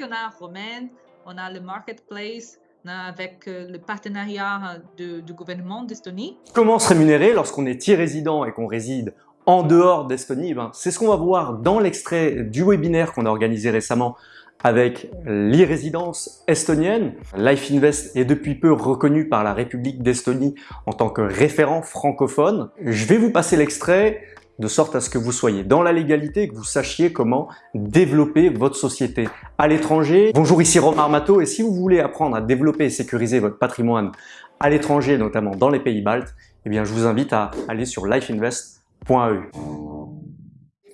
On a Romaine, on a le marketplace, avec euh, le partenariat de- du gouvernement d'Estonie. Comment se rémunérer lorsqu'on est e-résident et qu'on réside en dehors d'Estonie? Ben, C'est ce qu'on va voir dans l'extrait du webinaire qu'on a organisé récemment avec l'e-résidence estonienne. Life Invest est depuis peu reconnu par la République d'Estonie en tant que référent francophone. Je vais vous passer l'extrait de sorte à ce que vous soyez dans la légalité et que vous sachiez comment développer votre société à l'étranger. Bonjour, ici Romain Armato et si vous voulez apprendre à développer et sécuriser votre patrimoine à l'étranger, notamment dans les pays baltes, eh bien, je vous invite à aller sur lifeinvest.eu.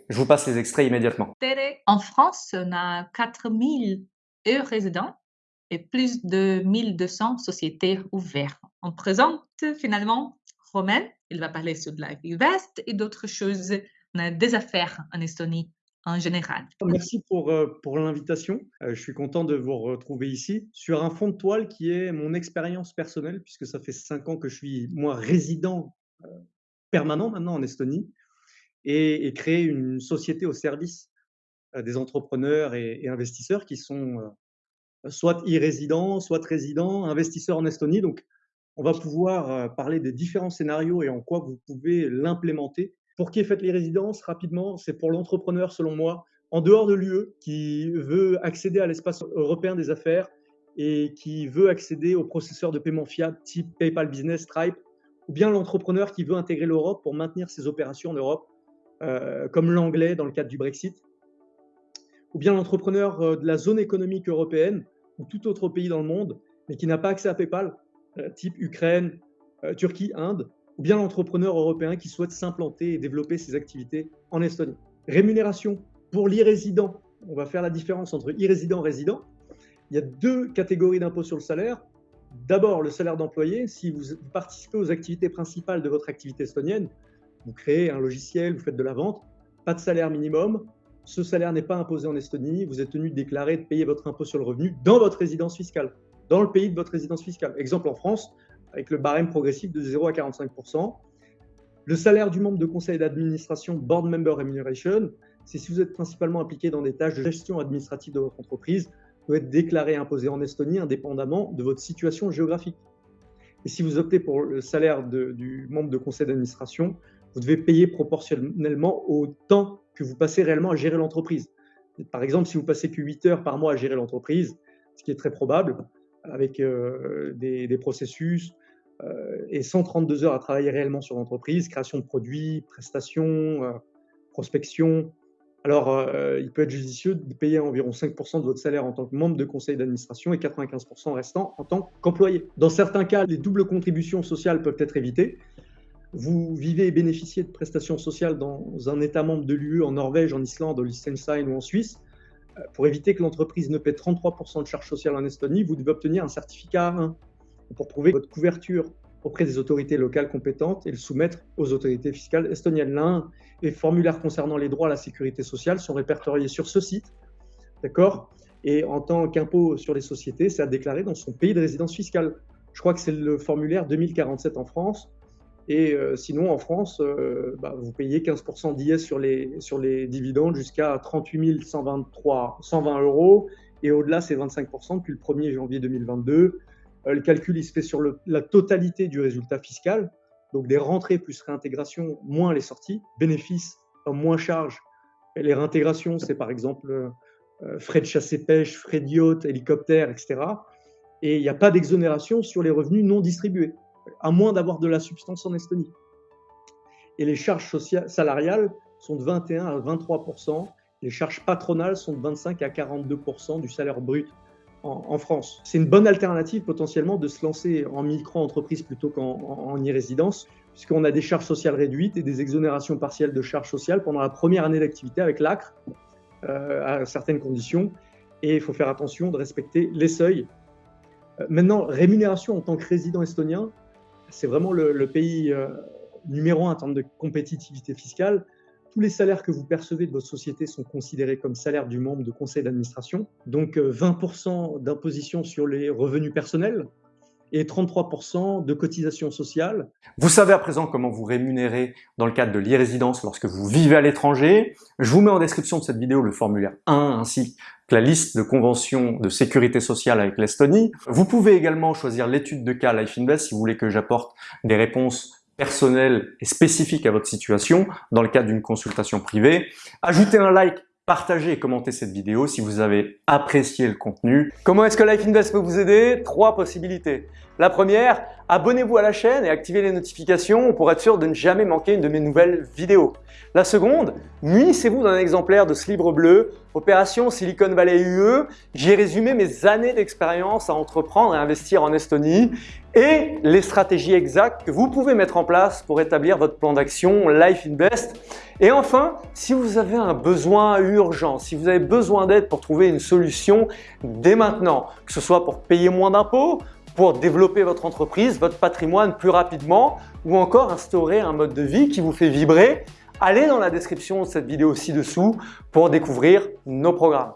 Je vous passe les extraits immédiatement. En France, on a 4000 e-résidents et plus de 1200 sociétés ouvertes. On présente finalement Romain, il va parler sur de Life Invest et d'autres choses. A des affaires en Estonie en général. Merci pour, euh, pour l'invitation. Euh, je suis content de vous retrouver ici sur un fond de toile qui est mon expérience personnelle, puisque ça fait cinq ans que je suis, moi, résident euh, permanent maintenant en Estonie et, et créer une société au service euh, des entrepreneurs et, investisseurs qui sont euh, soit e-résidents, soit résidents, investisseurs en Estonie. Donc, on va pouvoir euh, parler des différents scénarios et en quoi vous pouvez l'implémenter. Pour qui est faite les résidences Rapidement, c'est pour l'entrepreneur, selon moi, en dehors de l'UE, qui veut accéder à l'espace européen des affaires et qui veut accéder aux processeurs de paiement fiable type PayPal Business, Stripe, ou bien l'entrepreneur qui veut intégrer l'Europe pour maintenir ses opérations en Europe, euh, comme l'anglais dans le cadre du Brexit, ou bien l'entrepreneur euh, de la zone économique européenne ou tout autre pays dans le monde, mais qui n'a pas accès à PayPal, type Ukraine, euh, Turquie, Inde, ou bien l'entrepreneur européen qui souhaite s'implanter et développer ses activités en Estonie. Rémunération pour l'e-résident. On va faire la différence entre e-résident et résident. Il y a deux catégories d'impôts sur le salaire. D'abord, le salaire d'employé. Si vous participez aux activités principales de votre activité estonienne, vous créez un logiciel, vous faites de la vente, pas de salaire minimum. Ce salaire n'est pas imposé en Estonie. Vous êtes tenu de déclarer, de payer votre impôt sur le revenu dans votre résidence fiscale, dans le pays de votre résidence fiscale. Exemple en France, avec le barème progressif de 0 à 45% Le salaire du membre de conseil d'administration, Board Member Remuneration, c'est si vous êtes principalement impliqué dans des tâches de gestion administrative de votre entreprise, doit être déclaré et imposé en Estonie indépendamment de votre situation géographique. Et si vous optez pour le salaire du membre de conseil d'administration, vous devez payer proportionnellement au temps que vous passez réellement à gérer l'entreprise. Par exemple, si vous passez que 8 heures par mois à gérer l'entreprise, ce qui est très probable, avec euh, des, processus euh, et 132 heures à travailler réellement sur l'entreprise, création de produits, prestations, euh, prospection. Alors, il peut être judicieux de payer environ 5% de votre salaire en tant que membre de conseil d'administration et 95% restant en tant qu'employé. Dans certains cas, les doubles contributions sociales peuvent être évitées. Vous vivez et bénéficiez de prestations sociales dans un État membre de l'UE, en Norvège, en Islande, au Liechtenstein ou en Suisse pour éviter que l'entreprise ne paie 33% de charges sociales en Estonie, vous devez obtenir un certificat A1 pour prouver votre couverture auprès des autorités locales compétentes et le soumettre aux autorités fiscales estoniennes. L'un, les formulaires concernant les droits à la sécurité sociale sont répertoriés sur ce site, d'accord? Et en tant qu'impôt sur les sociétés, c'est à déclarer dans son pays de résidence fiscale. Je crois que c'est le formulaire 2047 en France. Et euh, sinon, en France, euh, bah, vous payez 15% d'IS sur les, dividendes jusqu'à 38 123, 120 euros. Et au-delà, c'est 25% depuis le 1er janvier 2022. Euh, le calcul, il se fait sur la totalité du résultat fiscal. Donc des rentrées plus réintégration, moins les sorties. Bénéfices, moins charges. Les réintégrations, c'est par exemple frais de chasse et pêche, frais de yacht, hélicoptère, etc. Et il n'y a pas d'exonération sur les revenus non distribués à moins d'avoir de la substance en Estonie. Et les charges sociales, salariales sont de 21 à 23% les charges patronales sont de 25 à 42% du salaire brut en, France. C'est une bonne alternative potentiellement de se lancer en micro-entreprise plutôt qu'en e-résidence, puisqu'on a des charges sociales réduites et des exonérations partielles de charges sociales pendant la première année d'activité avec l'ACRE, euh, à certaines conditions. Et il faut faire attention de respecter les seuils. Euh, maintenant, rémunération en tant que résident estonien, c'est vraiment le, pays euh, numéro un en termes de compétitivité fiscale. Tous les salaires que vous percevez de votre société sont considérés comme salaires du membre de conseil d'administration. Donc euh, 20% d'imposition sur les revenus personnels, et 33% de cotisations sociales. Vous savez à présent comment vous rémunérer dans le cadre de l'e-résidence lorsque vous vivez à l'étranger. Je vous mets en description de cette vidéo le formulaire 1 ainsi que la liste de conventions de sécurité sociale avec l'Estonie. Vous pouvez également choisir l'étude de cas Life Invest si vous voulez que j'apporte des réponses personnelles et spécifiques à votre situation dans le cadre d'une consultation privée. Ajoutez un like partagez et commentez cette vidéo si vous avez apprécié le contenu. Comment est-ce que Life Invest peut vous aider? Trois possibilités. La première, abonnez-vous à la chaîne et activez les notifications pour être sûr de ne jamais manquer une de mes nouvelles vidéos. La seconde, munissez-vous d'un exemplaire de ce livre bleu, Opération Silicon Valley UE. J'y ai résumé mes années d'expérience à entreprendre et investir en Estonie et les stratégies exactes que vous pouvez mettre en place pour établir votre plan d'action Life Invest. Et enfin, si vous avez un besoin urgent, si vous avez besoin d'aide pour trouver une solution dès maintenant, que ce soit pour payer moins d'impôts, pour développer votre entreprise, votre patrimoine plus rapidement ou encore instaurer un mode de vie qui vous fait vibrer, allez dans la description de cette vidéo ci-dessous pour découvrir nos programmes.